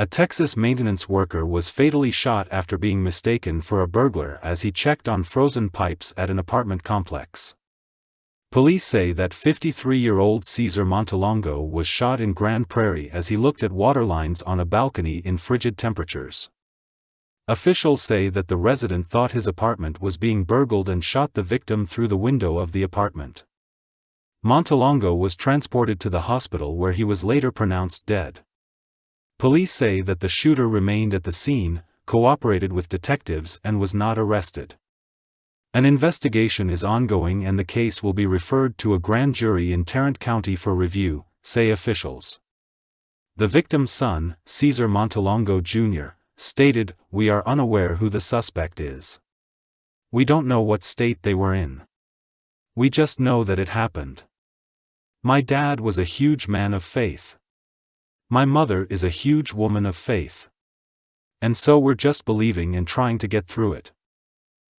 A Texas maintenance worker was fatally shot after being mistaken for a burglar as he checked on frozen pipes at an apartment complex. Police say that 53-year-old Cesar Montelongo was shot in Grand Prairie as he looked at water lines on a balcony in frigid temperatures. Officials say that the resident thought his apartment was being burgled and shot the victim through the window of the apartment. Montelongo was transported to the hospital where he was later pronounced dead. Police say that the shooter remained at the scene, cooperated with detectives and was not arrested. An investigation is ongoing and the case will be referred to a grand jury in Tarrant County for review, say officials. The victim's son, Cesar Montelongo Jr., stated, We are unaware who the suspect is. We don't know what state they were in. We just know that it happened. My dad was a huge man of faith. My mother is a huge woman of faith. And so we're just believing and trying to get through it.